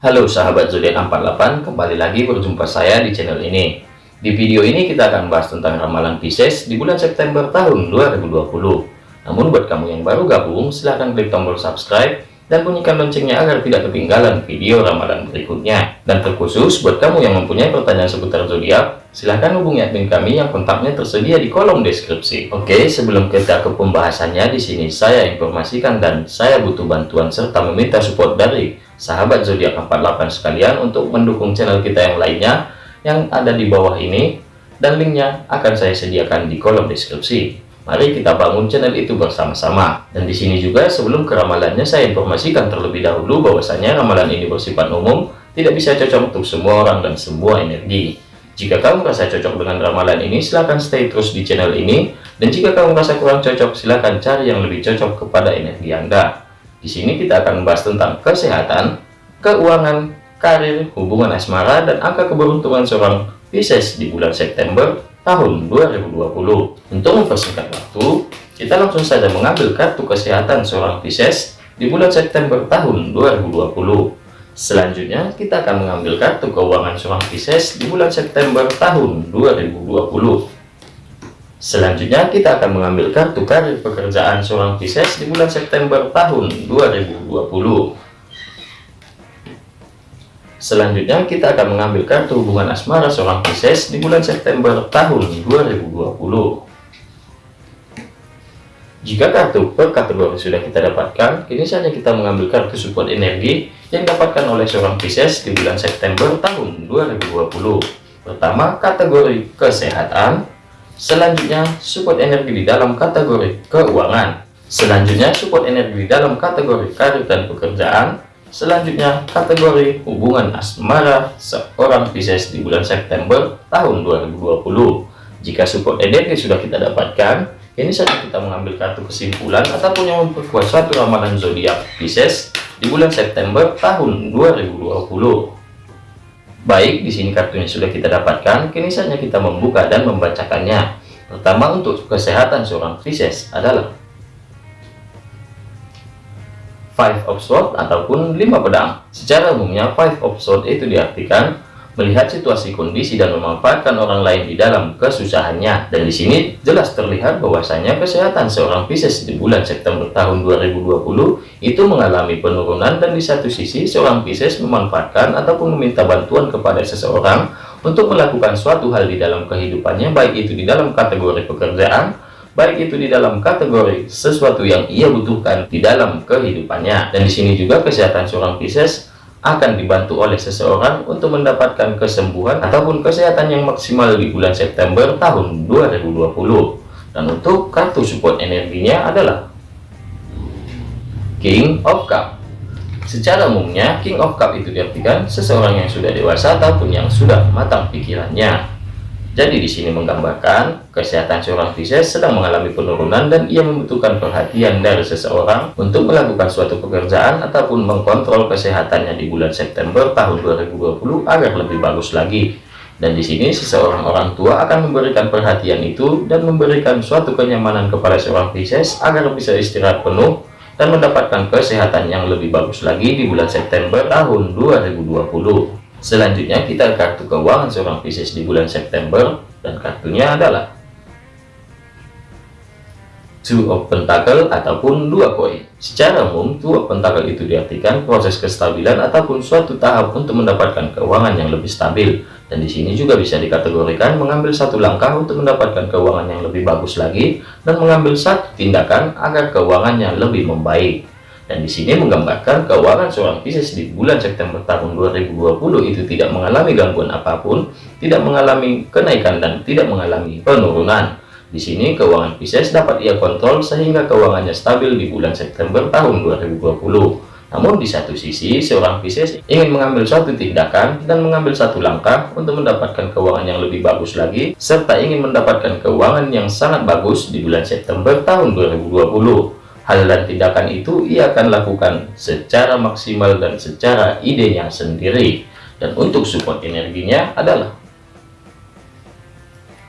Halo sahabat zodiak 48, kembali lagi berjumpa saya di channel ini. Di video ini kita akan bahas tentang ramalan Pisces di bulan September tahun 2020. Namun buat kamu yang baru gabung, silahkan klik tombol subscribe dan bunyikan loncengnya agar tidak ketinggalan video ramalan berikutnya. Dan terkhusus buat kamu yang mempunyai pertanyaan seputar zodiak, silahkan hubungi admin kami yang kontaknya tersedia di kolom deskripsi. Oke, sebelum kita ke pembahasannya di sini saya informasikan dan saya butuh bantuan serta meminta support dari sahabat zodiak 48 sekalian untuk mendukung channel kita yang lainnya yang ada di bawah ini dan linknya akan saya sediakan di kolom deskripsi. Mari kita bangun channel itu bersama-sama. Dan di sini juga sebelum keramalannya saya informasikan terlebih dahulu bahwasanya ramalan ini bersifat umum, tidak bisa cocok untuk semua orang dan semua energi. Jika kamu merasa cocok dengan ramalan ini, silahkan stay terus di channel ini. Dan jika kamu merasa kurang cocok, silahkan cari yang lebih cocok kepada energi Anda. Di sini kita akan membahas tentang kesehatan, keuangan, karir, hubungan asmara, dan angka keberuntungan seorang Pisces di bulan September tahun 2020. Untuk mempersingkat waktu, kita langsung saja mengambil kartu kesehatan seorang Pisces di bulan September tahun 2020. Selanjutnya, kita akan mengambil kartu keuangan seorang Pisces di bulan September tahun 2020. Selanjutnya, kita akan mengambil kartu karir pekerjaan seorang Pisces di bulan September tahun 2020. Selanjutnya kita akan mengambil kartu hubungan asmara seorang Pisces di bulan September tahun 2020. Jika kartu per kategori sudah kita dapatkan, kini saja kita mengambil kartu support energi yang dapatkan oleh seorang Pisces di bulan September tahun 2020. Pertama, kategori kesehatan. Selanjutnya, support energi di dalam kategori keuangan. Selanjutnya, support energi di dalam kategori karir dan pekerjaan. Selanjutnya, kategori hubungan asmara seorang Pisces di bulan September tahun 2020. Jika support energi sudah kita dapatkan, ini saja kita mengambil kartu kesimpulan ataupun yang memperkuat suatu ramalan zodiak Pisces di bulan September tahun 2020. Baik, di sini kartunya sudah kita dapatkan, kini saja kita membuka dan membacakannya. Pertama untuk kesehatan seorang Pisces adalah five of sword ataupun lima pedang. Secara umumnya five of sword itu diartikan melihat situasi kondisi dan memanfaatkan orang lain di dalam kesusahannya. Dan di sini jelas terlihat bahwasanya kesehatan seorang Pisces di bulan September tahun 2020 itu mengalami penurunan dan di satu sisi seorang Pisces memanfaatkan ataupun meminta bantuan kepada seseorang untuk melakukan suatu hal di dalam kehidupannya baik itu di dalam kategori pekerjaan baik itu di dalam kategori sesuatu yang ia butuhkan di dalam kehidupannya. Dan di sini juga kesehatan seorang Pisces akan dibantu oleh seseorang untuk mendapatkan kesembuhan ataupun kesehatan yang maksimal di bulan September tahun 2020. Dan untuk kartu support energinya adalah King of Cup. Secara umumnya, King of Cup itu diartikan seseorang yang sudah dewasa ataupun yang sudah matang pikirannya. Jadi di sini menggambarkan kesehatan seorang Pisces sedang mengalami penurunan dan ia membutuhkan perhatian dari seseorang untuk melakukan suatu pekerjaan ataupun mengkontrol kesehatannya di bulan September tahun 2020 agar lebih bagus lagi. Dan di sini seseorang orang tua akan memberikan perhatian itu dan memberikan suatu kenyamanan kepada seorang Pisces agar bisa istirahat penuh dan mendapatkan kesehatan yang lebih bagus lagi di bulan September tahun 2020. Selanjutnya kita kartu keuangan seorang Pisces di bulan September dan kartunya adalah Two of Pentacle ataupun dua koin. Secara umum, Two of Pentacle itu diartikan proses kestabilan ataupun suatu tahap untuk mendapatkan keuangan yang lebih stabil. Dan di sini juga bisa dikategorikan mengambil satu langkah untuk mendapatkan keuangan yang lebih bagus lagi dan mengambil satu tindakan agar keuangannya lebih membaik. Dan di sini menggambarkan keuangan seorang Pisces di bulan September tahun 2020 itu tidak mengalami gangguan apa pun, tidak mengalami kenaikan dan tidak mengalami penurunan. Di sini keuangan Pisces dapat ia kontrol sehingga keuangannya stabil di bulan September tahun 2020. Namun di satu sisi, seorang Pisces ingin mengambil suatu tindakan dan mengambil satu langkah untuk mendapatkan keuangan yang lebih bagus lagi, serta ingin mendapatkan keuangan yang sangat bagus di bulan September tahun 2020 hal dan tindakan itu ia akan lakukan secara maksimal dan secara idenya sendiri. Dan untuk support energinya adalah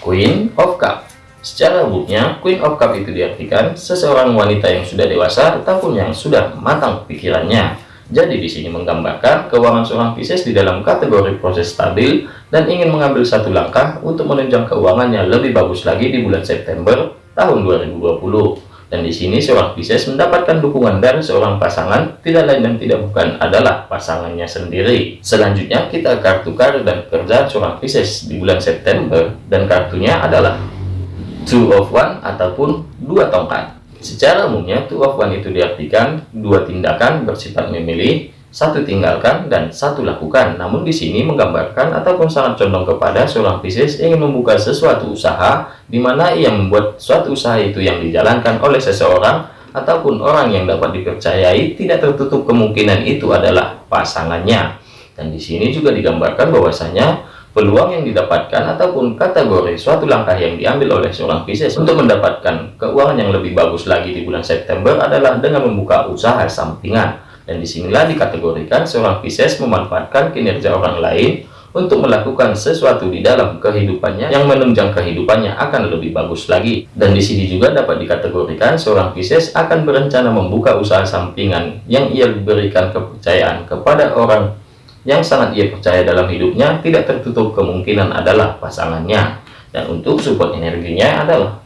Queen of Cup. Secara umumnya Queen of Cup itu diartikan seseorang wanita yang sudah dewasa ataupun yang sudah matang pikirannya. Jadi di sini menggambarkan keuangan seorang Pisces di dalam kategori proses stabil dan ingin mengambil satu langkah untuk menunjang keuangannya lebih bagus lagi di bulan September tahun 2020. Dan di sini seorang Pisces mendapatkan dukungan dari seorang pasangan, tidak lain dan tidak bukan adalah pasangannya sendiri. Selanjutnya kita kartu karir dan pekerjaan seorang Pisces di bulan September dan kartunya adalah Two of One ataupun dua tongkat. Secara umumnya Two of One itu diartikan dua tindakan bersifat memilih satu tinggalkan dan satu lakukan. Namun di sini menggambarkan ataupun sangat condong kepada seorang Pisces ingin membuka sesuatu usaha di mana ia membuat suatu usaha itu yang dijalankan oleh seseorang ataupun orang yang dapat dipercayai tidak tertutup kemungkinan itu adalah pasangannya. Dan di sini juga digambarkan bahwasanya peluang yang didapatkan ataupun kategori suatu langkah yang diambil oleh seorang Pisces untuk mendapatkan keuangan yang lebih bagus lagi di bulan September adalah dengan membuka usaha sampingan dan di sinilah dikategorikan seorang Pisces memanfaatkan kinerja orang lain untuk melakukan sesuatu di dalam kehidupannya yang menunjang kehidupannya akan lebih bagus lagi. Dan di sini juga dapat dikategorikan seorang Pisces akan berencana membuka usaha sampingan yang ia berikan kepercayaan kepada orang yang sangat ia percaya dalam hidupnya tidak tertutup kemungkinan adalah pasangannya. Dan untuk support energinya adalah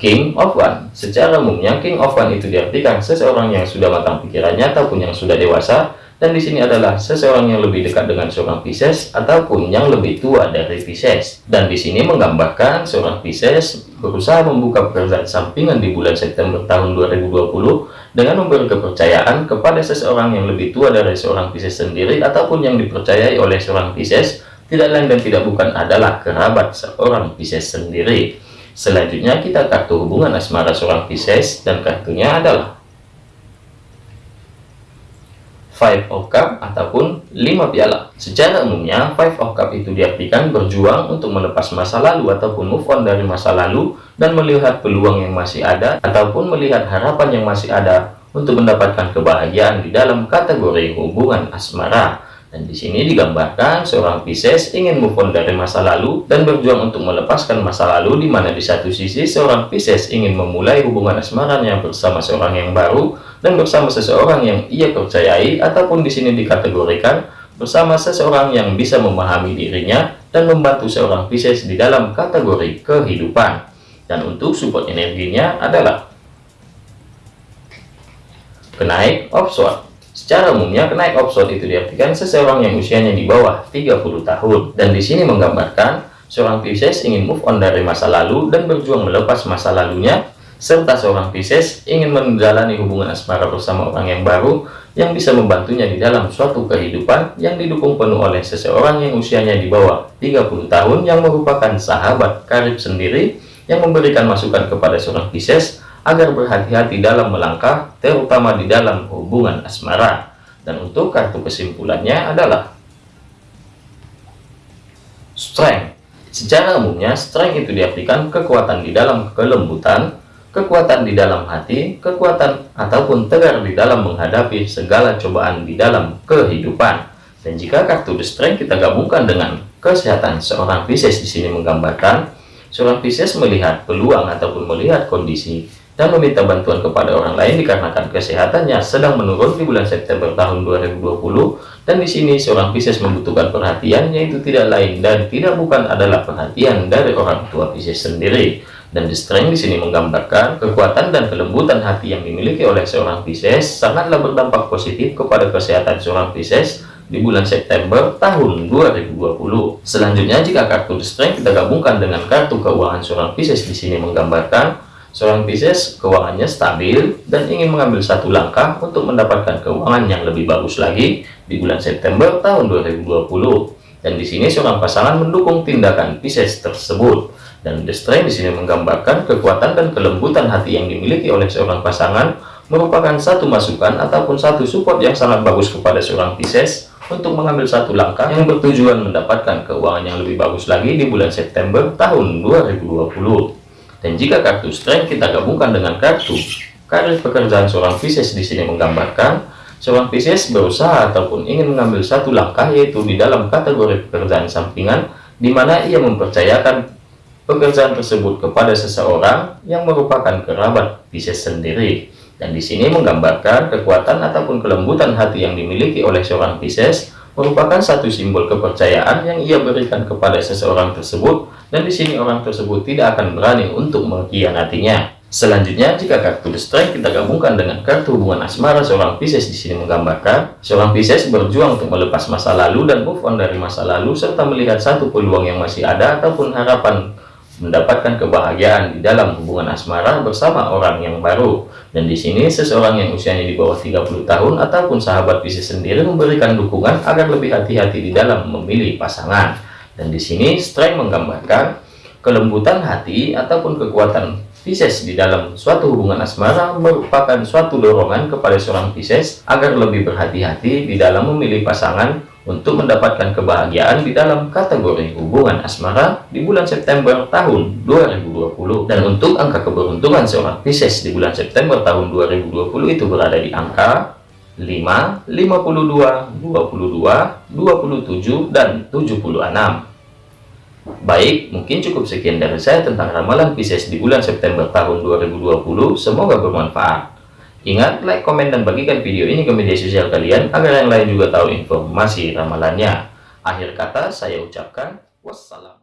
King of One. Secara umumnya King of One itu diartikan seseorang yang sudah matang pikirannya ataupun yang sudah dewasa dan di sini adalah seseorang yang lebih dekat dengan seorang Pisces ataupun yang lebih tua dari Pisces. Dan di sini menggambarkan seorang Pisces berusaha membuka pekerjaan sampingan di bulan September tahun 2020 dengan memberi kepercayaan kepada seseorang yang lebih tua dari seorang Pisces sendiri ataupun yang dipercayai oleh seorang Pisces tidak lain dan tidak bukan adalah kerabat seorang Pisces sendiri. Selanjutnya kita kartu hubungan asmara seorang Pisces dan kartunya adalah Five of Cup ataupun lima piala. Secara umumnya, Five of Cup itu diartikan berjuang untuk melepas masa lalu ataupun move on dari masa lalu dan melihat peluang yang masih ada ataupun melihat harapan yang masih ada untuk mendapatkan kebahagiaan di dalam kategori hubungan asmara. Dan di sini digambarkan seorang Pisces ingin move on dari masa lalu dan berjuang untuk melepaskan masa lalu di mana di satu sisi seorang Pisces ingin memulai hubungan asmaranya bersama seorang yang baru dan bersama seseorang yang ia percayai ataupun di sini dikategorikan bersama seseorang yang bisa memahami dirinya dan membantu seorang Pisces di dalam kategori kehidupan. Dan untuk support energinya adalah kenaik of Swords Secara umumnya, kenaik opson itu diartikan seseorang yang usianya di bawah 30 tahun. Dan di sini menggambarkan seorang Pisces ingin move on dari masa lalu dan berjuang melepas masa lalunya, serta seorang Pisces ingin menjalani hubungan asmara bersama orang yang baru yang bisa membantunya di dalam suatu kehidupan yang didukung penuh oleh seseorang yang usianya di bawah 30 tahun yang merupakan sahabat karib sendiri yang memberikan masukan kepada seorang Pisces agar berhati-hati dalam melangkah, terutama di dalam hubungan asmara. Dan untuk kartu kesimpulannya adalah strength. Secara umumnya, strength itu diartikan kekuatan di dalam kelembutan, kekuatan di dalam hati, kekuatan ataupun tegar di dalam menghadapi segala cobaan di dalam kehidupan. Dan jika kartu the strength kita gabungkan dengan kesehatan seorang Pisces di sini menggambarkan seorang Pisces melihat peluang ataupun melihat kondisi dan meminta bantuan kepada orang lain dikarenakan kesehatannya sedang menurun di bulan September tahun 2020 dan di sini seorang Pisces membutuhkan perhatian yaitu tidak lain dan tidak bukan adalah perhatian dari orang tua Pisces sendiri dan the strength di sini menggambarkan kekuatan dan kelembutan hati yang dimiliki oleh seorang Pisces sangatlah berdampak positif kepada kesehatan seorang Pisces di bulan September tahun 2020. Selanjutnya jika kartu strength kita gabungkan dengan kartu keuangan seorang Pisces di sini menggambarkan Seorang Pisces keuangannya stabil dan ingin mengambil satu langkah untuk mendapatkan keuangan yang lebih bagus lagi di bulan September tahun 2020. Dan di sini seorang pasangan mendukung tindakan Pisces tersebut. Dan The Strength di sini menggambarkan kekuatan dan kelembutan hati yang dimiliki oleh seorang pasangan merupakan satu masukan ataupun satu support yang sangat bagus kepada seorang Pisces untuk mengambil satu langkah yang bertujuan mendapatkan keuangan yang lebih bagus lagi di bulan September tahun 2020. Dan jika kartu strength kita gabungkan dengan kartu karir pekerjaan seorang Pisces di sini menggambarkan seorang Pisces berusaha ataupun ingin mengambil satu langkah yaitu di dalam kategori pekerjaan sampingan di mana ia mempercayakan pekerjaan tersebut kepada seseorang yang merupakan kerabat Pisces sendiri. Dan di sini menggambarkan kekuatan ataupun kelembutan hati yang dimiliki oleh seorang Pisces merupakan satu simbol kepercayaan yang ia berikan kepada seseorang tersebut dan di sini orang tersebut tidak akan berani untuk mengkhianatinya. Selanjutnya, jika kartu The Strength kita gabungkan dengan kartu hubungan asmara seorang Pisces di sini menggambarkan seorang Pisces berjuang untuk melepas masa lalu dan move on dari masa lalu serta melihat satu peluang yang masih ada ataupun harapan mendapatkan kebahagiaan di dalam hubungan asmara bersama orang yang baru. Dan di sini seseorang yang usianya di bawah 30 tahun ataupun sahabat Pisces sendiri memberikan dukungan agar lebih hati-hati di dalam memilih pasangan. Dan di sini Strength menggambarkan kelembutan hati ataupun kekuatan Pisces di dalam suatu hubungan asmara merupakan suatu dorongan kepada seorang Pisces agar lebih berhati-hati di dalam memilih pasangan untuk mendapatkan kebahagiaan di dalam kategori hubungan asmara di bulan September tahun 2020 dan untuk angka keberuntungan seorang Pisces di bulan September tahun 2020 itu berada di angka 5, 52, 22, 27, dan 76 Baik, mungkin cukup sekian dari saya tentang ramalan Pisces di bulan September tahun 2020. Semoga bermanfaat. Ingat, like, komen, dan bagikan video ini ke media sosial kalian agar yang lain juga tahu informasi ramalannya. Akhir kata, saya ucapkan wassalam.